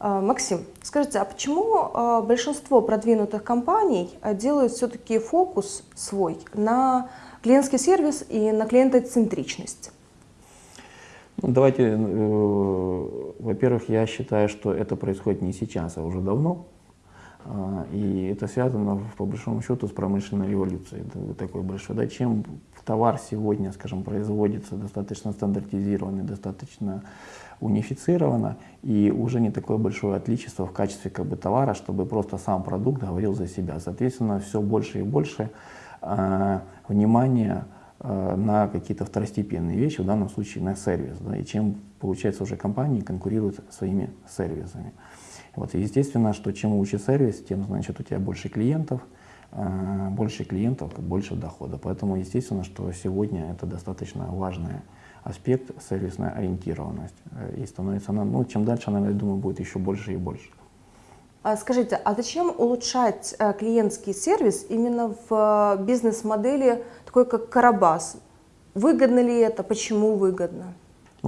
А, Максим, скажите, а почему а, большинство продвинутых компаний а, делают все-таки фокус свой на клиентский сервис и на клиентоцентричность? Ну, давайте, э, во-первых, я считаю, что это происходит не сейчас, а уже давно. А, и это связано, по большому счету, с промышленной революцией. Это такой большой. Да, чем товар сегодня, скажем, производится достаточно стандартизированно, достаточно унифицировано, и уже не такое большое отличие в качестве как бы, товара, чтобы просто сам продукт говорил за себя. Соответственно, все больше и больше э, внимания э, на какие-то второстепенные вещи, в данном случае на сервис. Да, и чем, получается, уже компании конкурируют своими сервисами. Вот, и естественно, что чем лучше сервис, тем, значит, у тебя больше клиентов, э, больше клиентов, больше дохода. Поэтому, естественно, что сегодня это достаточно важная аспект сервисная ориентированность. И становится она, ну, чем дальше она, я думаю, будет еще больше и больше. А скажите, а зачем улучшать э, клиентский сервис именно в э, бизнес-модели такой, как Карабас? Выгодно ли это? Почему выгодно?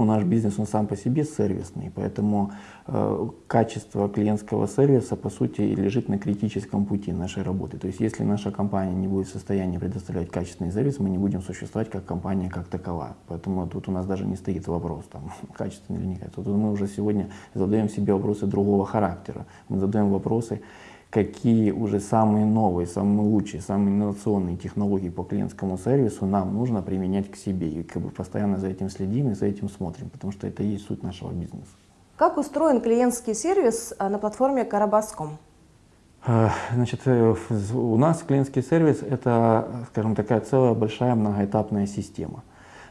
Ну, наш бизнес, он сам по себе сервисный, поэтому э, качество клиентского сервиса, по сути, лежит на критическом пути нашей работы. То есть, если наша компания не будет в состоянии предоставлять качественный сервис, мы не будем существовать как компания как такова. Поэтому тут у нас даже не стоит вопрос, там, качественный или не качественный. Тут мы уже сегодня задаем себе вопросы другого характера. Мы задаем вопросы, какие уже самые новые, самые лучшие, самые инновационные технологии по клиентскому сервису нам нужно применять к себе. И как бы постоянно за этим следим и за этим смотрим, потому что это и есть суть нашего бизнеса. Как устроен клиентский сервис а, на платформе Карабас.ком? А, значит, э, у нас клиентский сервис – это, скажем, такая целая большая многоэтапная система.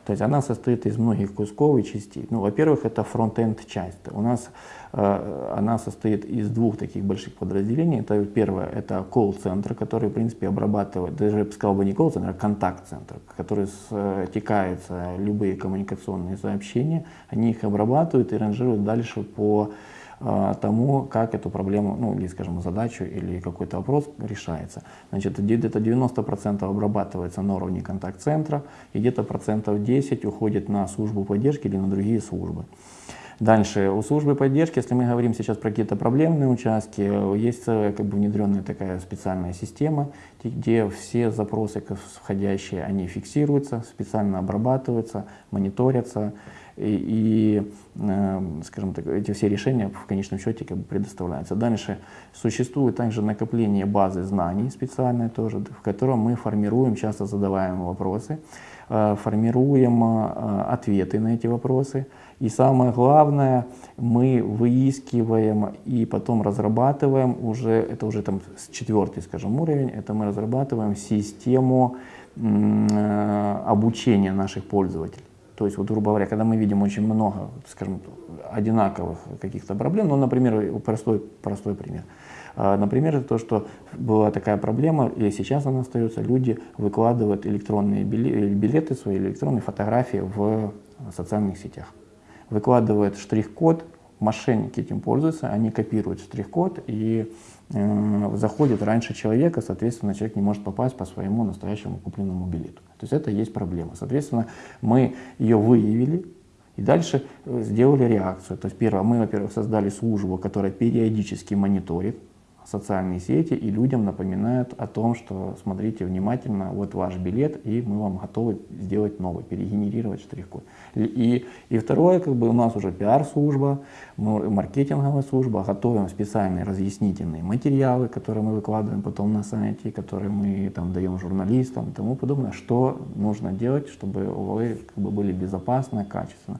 То есть она состоит из многих кусков и частей. Ну, во-первых, это фронт-энд часть. У нас э, она состоит из двух таких больших подразделений. Это первое, это колл-центр, который, в принципе, обрабатывает, даже я бы сказал бы не колл-центр, а контакт-центр, который стекаются любые коммуникационные сообщения, они их обрабатывают и ранжируют дальше по тому, как эту проблему, ну или, скажем, задачу или какой-то вопрос решается. Значит, где-то 90% обрабатывается на уровне контакт-центра, и где-то процентов 10 уходит на службу поддержки или на другие службы. Дальше, у службы поддержки, если мы говорим сейчас про какие-то проблемные участки, есть как бы внедренная такая специальная система, где все запросы входящие, они фиксируются, специально обрабатываются, мониторятся, и, и э, скажем так, эти все решения в конечном счете как бы предоставляются. Дальше существует также накопление базы знаний специальной тоже, в котором мы формируем часто задаваемые вопросы, э, формируем э, ответы на эти вопросы. И самое главное, мы выискиваем и потом разрабатываем уже, это уже там четвертый, скажем, уровень, это мы разрабатываем систему обучения наших пользователей. То есть, вот, грубо говоря, когда мы видим очень много, скажем, одинаковых каких-то проблем, ну, например, простой, простой пример. А, например, это то, что была такая проблема, и сейчас она остается, люди выкладывают электронные билеты, свои электронные фотографии в социальных сетях. Выкладывают штрих-код, мошенники этим пользуются, они копируют штрих-код и э, заходят раньше человека, соответственно, человек не может попасть по своему настоящему купленному билету. То есть это есть проблема. Соответственно, мы ее выявили и дальше э, сделали реакцию. То есть первое, мы, во-первых, создали службу, которая периодически мониторит социальные сети и людям напоминают о том, что смотрите внимательно, вот ваш билет, и мы вам готовы сделать новый, перегенерировать штрих-код. И, и второе, как бы у нас уже пиар-служба, маркетинговая служба, готовим специальные разъяснительные материалы, которые мы выкладываем потом на сайте, которые мы там даем журналистам и тому подобное, что нужно делать, чтобы вы как бы, были безопасно, качественно.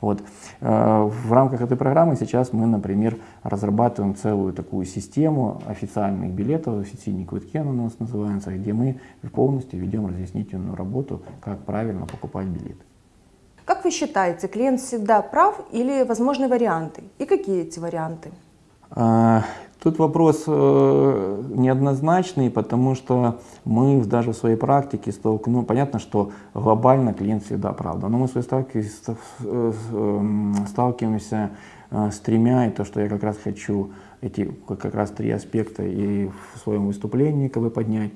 Вот. Э, в рамках этой программы сейчас мы, например, разрабатываем целую такую систему официальных билетов, официальные квитки она у нас называется, где мы полностью ведем разъяснительную работу, как правильно покупать билеты. Как вы считаете, клиент всегда прав или возможны варианты? И какие эти варианты? А, Тут вопрос э, неоднозначный, потому что мы даже в своей практике столкнулись, ну, понятно, что глобально клиент всегда правда, но мы в своей э, эм, сталкиваемся с тремя, и то, что я как раз хочу эти как раз три аспекта и в своем выступлении как бы поднять,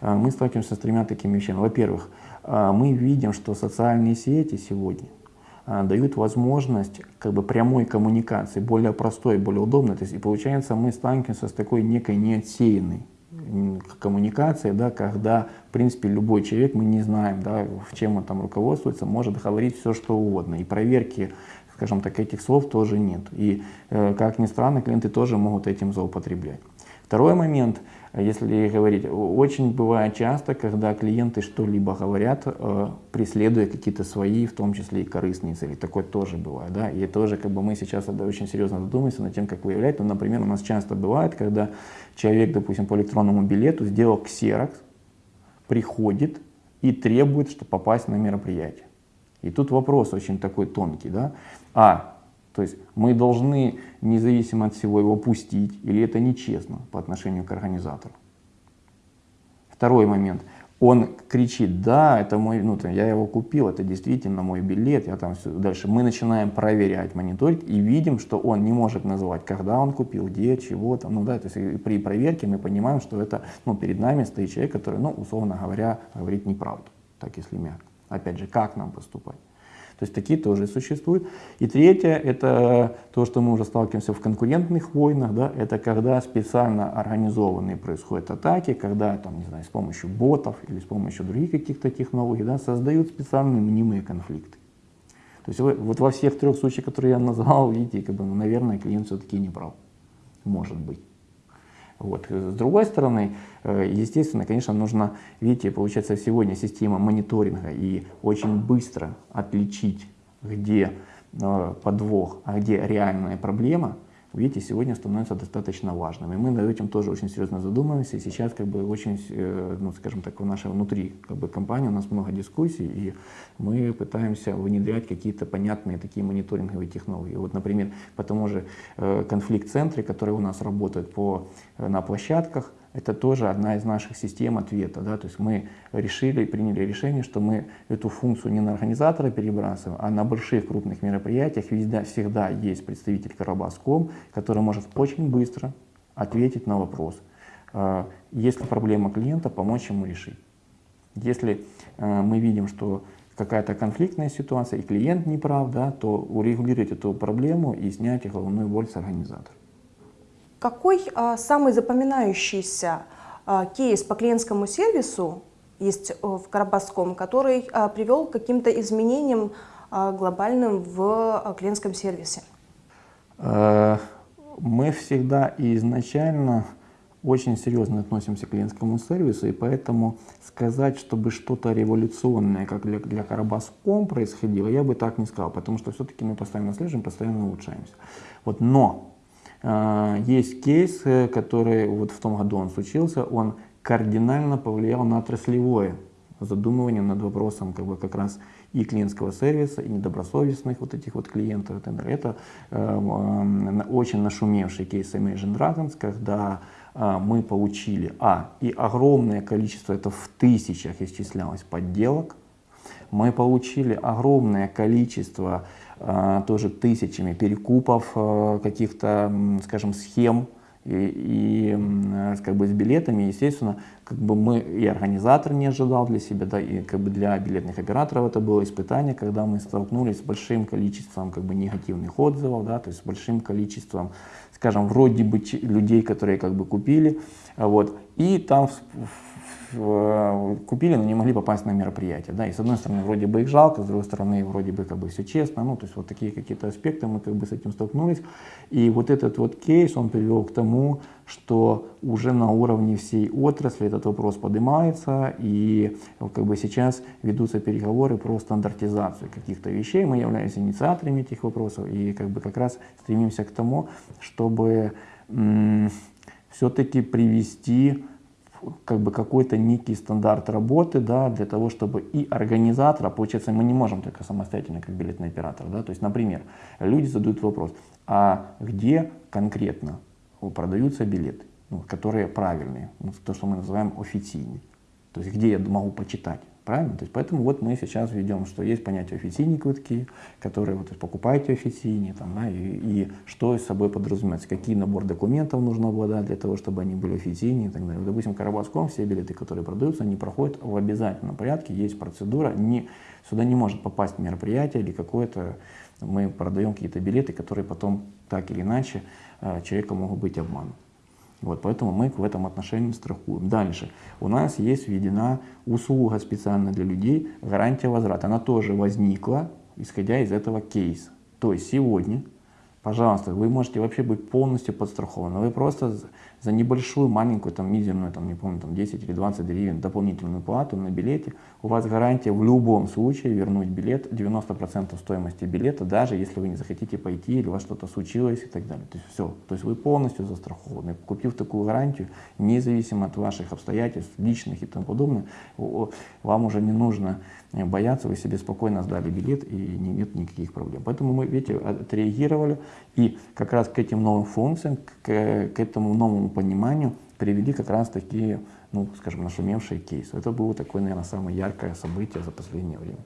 э, мы сталкиваемся с тремя такими вещами. Во-первых, а, мы видим, что социальные сети сегодня а, дают возможность как бы прямой коммуникации, более простой, более удобной. То есть, и получается, мы сталкиваемся с такой некой неотсеянной коммуникации, да, когда, в принципе, любой человек, мы не знаем, да, в чем он там руководствуется, может говорить все, что угодно. И проверки, скажем так, этих слов тоже нет. И, э, как ни странно, клиенты тоже могут этим злоупотреблять. Второй момент – если говорить, очень бывает часто, когда клиенты что-либо говорят, э, преследуя какие-то свои, в том числе и корыстные цели. Такое тоже бывает. Да? И тоже как бы мы сейчас очень серьезно задумаемся над тем, как выявлять. Ну, например, у нас часто бывает, когда человек, допустим, по электронному билету сделал ксерокс, приходит и требует, чтобы попасть на мероприятие. И тут вопрос очень такой тонкий. Да? А, то есть мы должны независимо от всего его пустить, или это нечестно по отношению к организатору. Второй момент. Он кричит, да, это мой, ну, я его купил, это действительно мой билет, я там все. Дальше мы начинаем проверять, мониторить и видим, что он не может называть, когда он купил, где, чего там, ну да, то есть при проверке мы понимаем, что это, ну, перед нами стоит человек, который, ну, условно говоря, говорит неправду, так если мягко. Опять же, как нам поступать? То есть такие тоже существуют. И третье, это то, что мы уже сталкиваемся в конкурентных войнах, да, это когда специально организованные происходят атаки, когда там, не знаю, с помощью ботов или с помощью других каких-то технологий да, создают специальные мнимые конфликты. То есть вы, вот во всех трех случаях, которые я назвал, видите, как бы, ну, наверное, клиент все-таки не прав. Может быть. Вот. С другой стороны, э, естественно, конечно, нужно, видите, получается сегодня система мониторинга и очень быстро отличить, где э, подвох, а где реальная проблема, видите, сегодня становится достаточно важным. И мы над этим тоже очень серьезно задумываемся. И сейчас, как бы, очень, э, ну, скажем так, в нашей внутри как бы, компании у нас много дискуссий, и мы пытаемся внедрять какие-то понятные такие мониторинговые технологии. Вот, например, по тому же э, конфликт-центре, который у нас работает по, э, на площадках, это тоже одна из наших систем ответа. Да? То есть мы решили, приняли решение, что мы эту функцию не на организатора перебрасываем, а на больших крупных мероприятиях везде, всегда есть представитель Карабаском, который может очень быстро ответить на вопрос. А, если проблема клиента, помочь ему решить. Если а, мы видим, что какая-то конфликтная ситуация, и клиент не прав, да, то урегулировать эту проблему и снять головную боль с организатора. Какой а, самый запоминающийся а, кейс по клиентскому сервису есть э, в Карабасском, который а, привел к каким-то изменениям глобальным в клиентском сервисе? Э, мы всегда и изначально очень серьезно относимся к клиентскому сервису, и поэтому сказать, чтобы что-то революционное, как для, для Карабаском происходило, я бы так не сказал, потому что все-таки мы постоянно слежим, постоянно улучшаемся. Вот, но есть кейс, э, который вот в том году он случился, он кардинально повлиял на отраслевое задумывание над вопросом как, бы, как раз и клиентского сервиса, и недобросовестных вот этих вот клиентов. Это э, очень нашумевший кейс Imagine Dragons, когда э, мы получили, а, и огромное количество, это в тысячах исчислялось подделок, мы получили огромное количество а, тоже тысячами перекупов а, каких-то, скажем, схем и, и как бы с билетами, естественно, как бы мы и организатор не ожидал для себя, да, и как бы для билетных операторов это было испытание, когда мы столкнулись с большим количеством как бы негативных отзывов, да, то есть с большим количеством, скажем, вроде бы людей, которые как бы купили, вот, и там Э, купили, но не могли попасть на мероприятие. Да? И с одной стороны, вроде бы их жалко, с другой стороны, вроде бы как бы все честно. Ну, то есть вот такие какие-то аспекты мы как бы с этим столкнулись. И вот этот вот кейс, он привел к тому, что уже на уровне всей отрасли этот вопрос поднимается, и как бы сейчас ведутся переговоры про стандартизацию каких-то вещей. Мы являемся инициаторами этих вопросов и как бы как раз стремимся к тому, чтобы все-таки привести как бы какой-то некий стандарт работы, да, для того, чтобы и организатора, получается, мы не можем только самостоятельно, как билетный оператор, да, то есть, например, люди задают вопрос, а где конкретно продаются билеты, ну, которые правильные, ну, то, что мы называем официальные, то есть, где я могу почитать, Правильно? То есть поэтому вот мы сейчас ведем, что есть понятие официальные квитки, которые вот покупаете официальные, там, да, и, и что из собой подразумевается, какие набор документов нужно обладать для того, чтобы они были официальные и так далее. Допустим, Карабаском все билеты, которые продаются, они проходят в обязательном порядке, есть процедура, не, сюда не может попасть мероприятие или какое-то, мы продаем какие-то билеты, которые потом так или иначе э, человека могут быть обмануты. Вот, поэтому мы в этом отношении страхуем. Дальше. У нас есть введена услуга специально для людей, гарантия возврата. Она тоже возникла, исходя из этого кейса. То есть сегодня, пожалуйста, вы можете вообще быть полностью подстрахованы. Вы просто за небольшую, маленькую, там, мизерную, там, не помню, там, 10 или 20 гривен дополнительную плату на билете, у вас гарантия в любом случае вернуть билет, 90% стоимости билета, даже если вы не захотите пойти или у вас что-то случилось и так далее. То есть все, то есть вы полностью застрахованы. Купив такую гарантию, независимо от ваших обстоятельств, личных и тому подобное, вам уже не нужно бояться, вы себе спокойно сдали билет и нет никаких проблем. Поэтому мы, видите, отреагировали и как раз к этим новым функциям, к, к этому новому пониманию привели как раз такие, ну, скажем, нашумевшие кейсы. Это было такое, наверное, самое яркое событие за последнее время.